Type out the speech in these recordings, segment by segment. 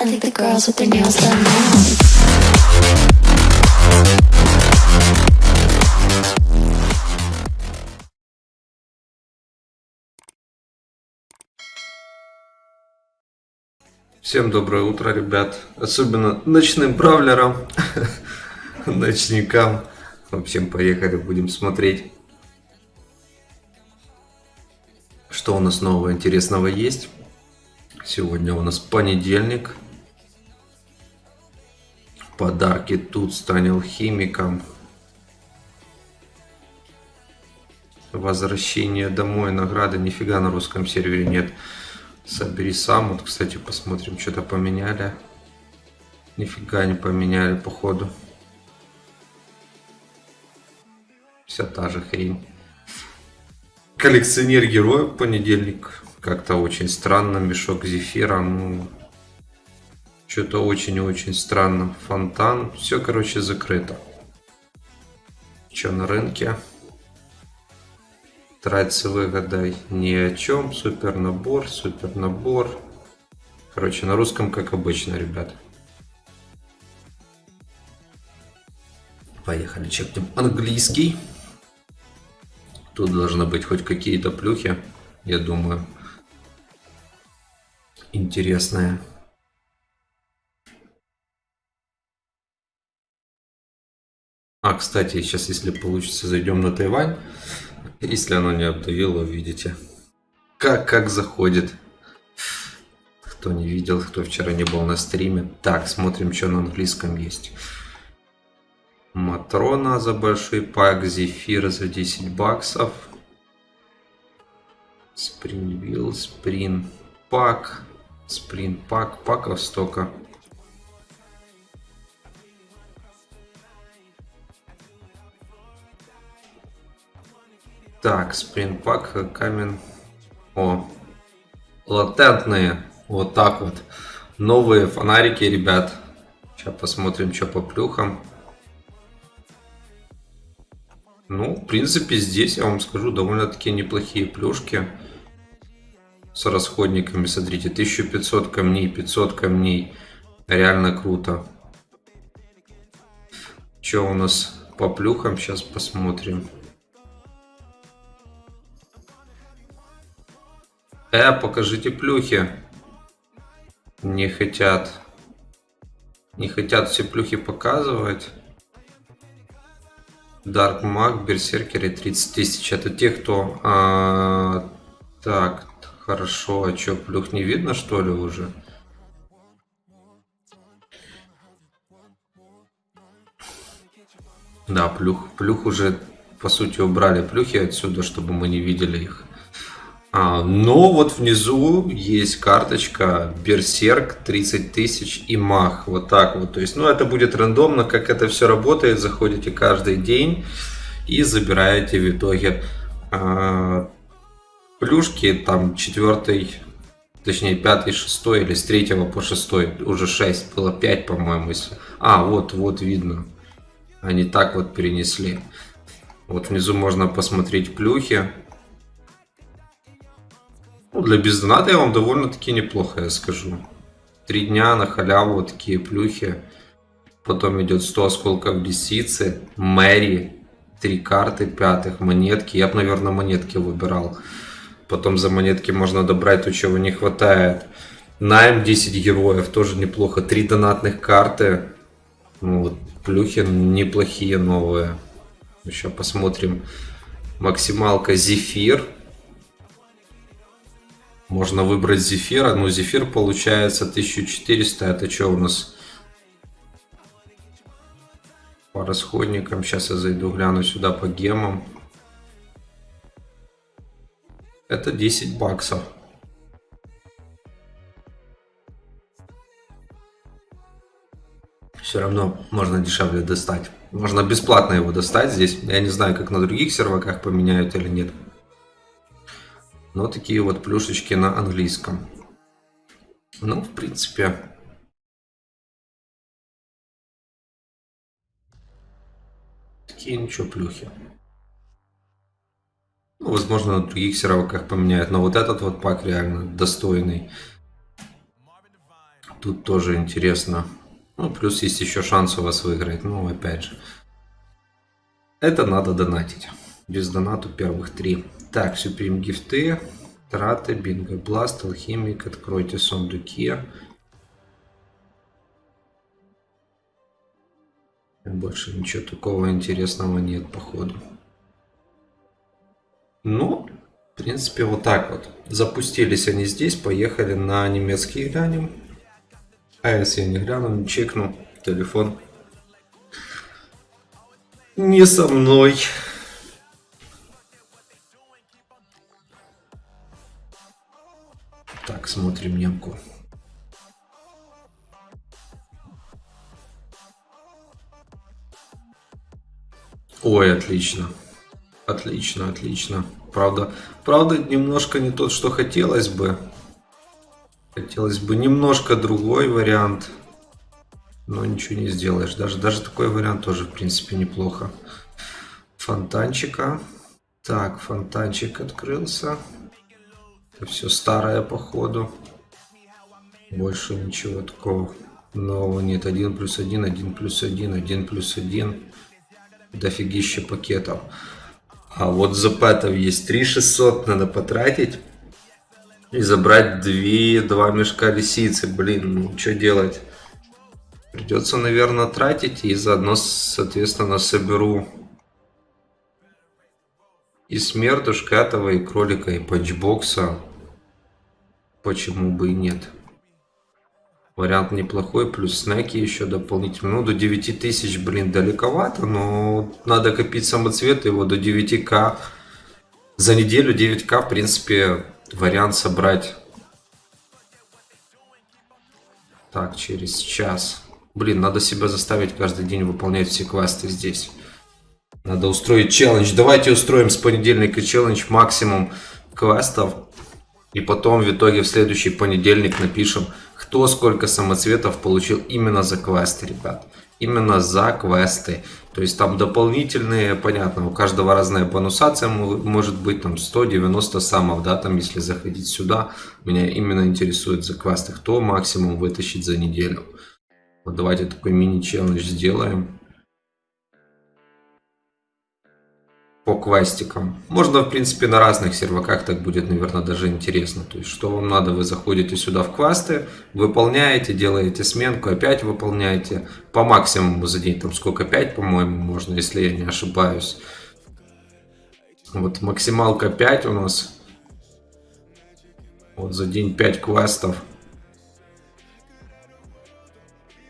I think the girls with their nails done now. Всем доброе утро, ребят. Особенно ночным бравлерам, ночникам. В общем, поехали, будем смотреть, что у нас нового интересного есть. Сегодня у нас понедельник. Подарки тут станет химиком. Возвращение домой, награды. Нифига на русском сервере нет. Собери сам. Вот, кстати, посмотрим, что-то поменяли. Нифига не поменяли, походу. Вся та же хрень. Коллекционер героев понедельник. Как-то очень странно. Мешок зефира. Ну, что-то очень-очень странно. Фонтан. Все, короче, закрыто. Что на рынке? Тратиться выгодой ни о чем. Супер набор, супер набор. Короче, на русском, как обычно, ребят. Поехали, чекнем английский. Тут должны быть хоть какие-то плюхи, я думаю. Интересные. А, кстати, сейчас, если получится, зайдем на Тайвань. Если оно не обдавило, увидите. Как, как заходит. Кто не видел, кто вчера не был на стриме. Так, смотрим, что на английском есть. Матрона за большой пак, Зефир за 10 баксов. Спринвилл, Сприн пак, Сприн пак, паков столько. Так, Сприн пак, камень. О, латентные. Вот так вот. Новые фонарики, ребят. Сейчас посмотрим, что по плюхам. Ну, в принципе, здесь, я вам скажу, довольно-таки неплохие плюшки. С расходниками, смотрите, 1500 камней, 500 камней. Реально круто. Что у нас по плюхам, сейчас посмотрим. Э, покажите плюхи. Не хотят. Не хотят все плюхи показывать. Dark Mag, Берсеркеры 30 тысяч. Это те, кто... А, так, хорошо. А что, плюх не видно, что ли, уже? Да, плюх, плюх уже, по сути, убрали плюхи отсюда, чтобы мы не видели их. А, но вот внизу есть карточка Берсерк 30 тысяч и Мах. Вот так вот. То есть, ну, это будет рандомно, как это все работает. Заходите каждый день и забираете в итоге а, плюшки. Там четвертый, точнее пятый, шестой или с третьего по шестой. Уже шесть, было пять, по-моему. Если... А, вот, вот видно. Они так вот перенесли. Вот внизу можно посмотреть плюхи. Ну, для бездоната я вам довольно-таки неплохо, я скажу. Три дня на халяву вот такие плюхи. Потом идет 100 осколков лисицы, Мэри, три карты пятых, монетки. Я бы, наверное, монетки выбирал. Потом за монетки можно добрать то, чего не хватает. Найм 10 героев, тоже неплохо. Три донатных карты. Ну, вот, плюхи неплохие новые. Еще посмотрим. Максималка Зефир. Можно выбрать зефира. Ну, зефир получается 1400. Это что у нас? По расходникам. Сейчас я зайду, гляну сюда по гемам. Это 10 баксов. Все равно можно дешевле достать. Можно бесплатно его достать здесь. Я не знаю, как на других серваках поменяют или нет. Но такие вот плюшечки на английском. Ну, в принципе, такие ничего плюхи. Ну, возможно, на других серваках поменяют. Но вот этот вот пак реально достойный. Тут тоже интересно. Ну, плюс есть еще шанс у вас выиграть. Ну, опять же. Это надо донатить. Без донату первых три. Так, Supreme гифты. Траты, Бинго Бласт, Алхимик. Откройте сундуки. Больше ничего такого интересного нет, походу. Ну, в принципе, вот так вот. Запустились они здесь, поехали на немецкий глянем. А если я не гляну, не чекну, телефон не со мной. Смотрим немку. Ой, отлично. Отлично, отлично. Правда, правда, немножко не тот, что хотелось бы. Хотелось бы немножко другой вариант. Но ничего не сделаешь. Даже, даже такой вариант тоже, в принципе, неплохо. Фонтанчика. Так, фонтанчик открылся. Это все старое, походу. Больше ничего такого нового нет. 1 плюс 1, 1 плюс 1, 1 плюс 1 дофигища пакетов. А вот за пэтов есть 3600 надо потратить. И забрать 2, 2 мешка лисицы. Блин, ну что делать? Придется, наверное, тратить. И заодно, соответственно, соберу и смертушка этого, и кролика, и патчбокса. Почему бы и нет? Вариант неплохой, плюс снеки еще дополнительно. Ну, до 9000, блин, далековато, но надо копить самоцветы, его до 9к. За неделю 9к, в принципе, вариант собрать. Так, через час. Блин, надо себя заставить каждый день выполнять все квесты здесь. Надо устроить челлендж. Давайте устроим с понедельника челлендж максимум квестов. И потом в итоге в следующий понедельник напишем кто сколько самоцветов получил именно за квесты, ребят. Именно за квесты. То есть там дополнительные, понятно, у каждого разная бонусация может быть там 190 самов, да, там если заходить сюда. Меня именно интересует за квесты, кто максимум вытащить за неделю. Вот давайте такой мини-челлендж сделаем. По квестикам. Можно, в принципе, на разных серваках так будет, наверное, даже интересно. То есть, что вам надо, вы заходите сюда в квесты, выполняете, делаете сменку, опять выполняете. По максимуму за день, там сколько, 5, по-моему, можно, если я не ошибаюсь. Вот максималка 5 у нас. Вот за день 5 квестов.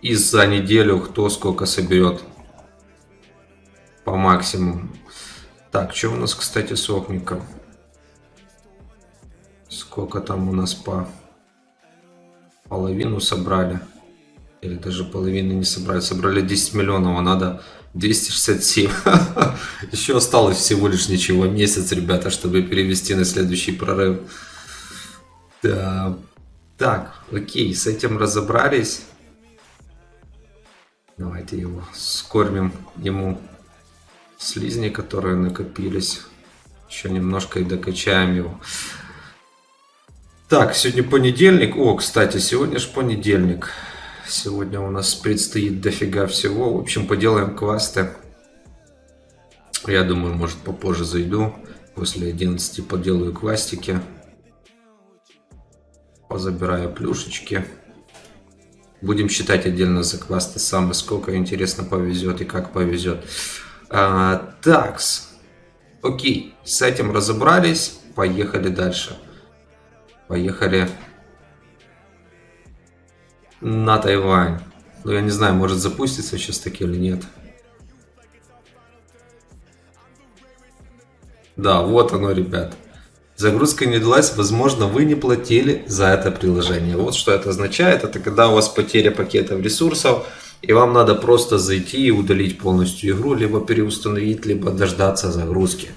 И за неделю кто сколько соберет по максимуму. Так, что у нас, кстати, с Охником? Сколько там у нас по половину собрали? Или даже половины не собрали. Собрали 10 миллионов, а надо 267. Еще осталось всего лишь ничего. Месяц, ребята, чтобы перевести на следующий прорыв. Да. Так, окей, с этим разобрались. Давайте его скормим ему слизни, которые накопились. Еще немножко и докачаем его. Так, сегодня понедельник. О, кстати, сегодня же понедельник. Сегодня у нас предстоит дофига всего. В общем, поделаем квесты. Я думаю, может попозже зайду. После 11 поделаю квестики. Позабираю плюшечки. Будем считать отдельно за квесты самые, сколько интересно повезет и как повезет. А, такс. Окей, с этим разобрались. Поехали дальше. Поехали на Тайвань. Ну, я не знаю, может запустится сейчас таки или нет. Да, вот оно, ребят. Загрузка не далась, возможно, вы не платили за это приложение. Вот что это означает. Это когда у вас потеря пакетов ресурсов, и вам надо просто зайти и удалить полностью игру, либо переустановить, либо дождаться загрузки.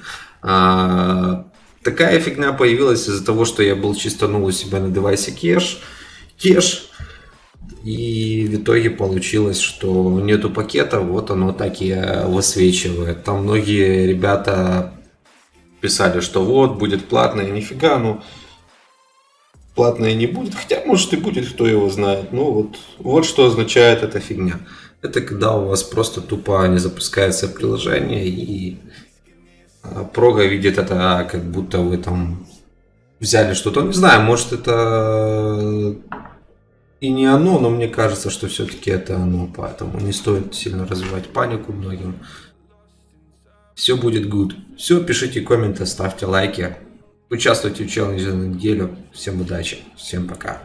А, такая фигня появилась из-за того, что я был чистанул у себя на девайсе кеш, кеш, и в итоге получилось, что нету пакета, вот оно так и высвечивает. Там многие ребята писали, что вот, будет платное, нифига, ну, платное не будет. Хотя, может, и будет, кто его знает. Ну, вот, вот что означает эта фигня. Это когда у вас просто тупо не запускается приложение, и а, прога видит это, как будто вы там взяли что-то. Не знаю, может, это и не оно, но мне кажется, что все-таки это оно. Поэтому не стоит сильно развивать панику многим. Все будет good. Все, пишите комменты, ставьте лайки. Участвуйте в челлендже на неделю. Всем удачи. Всем пока.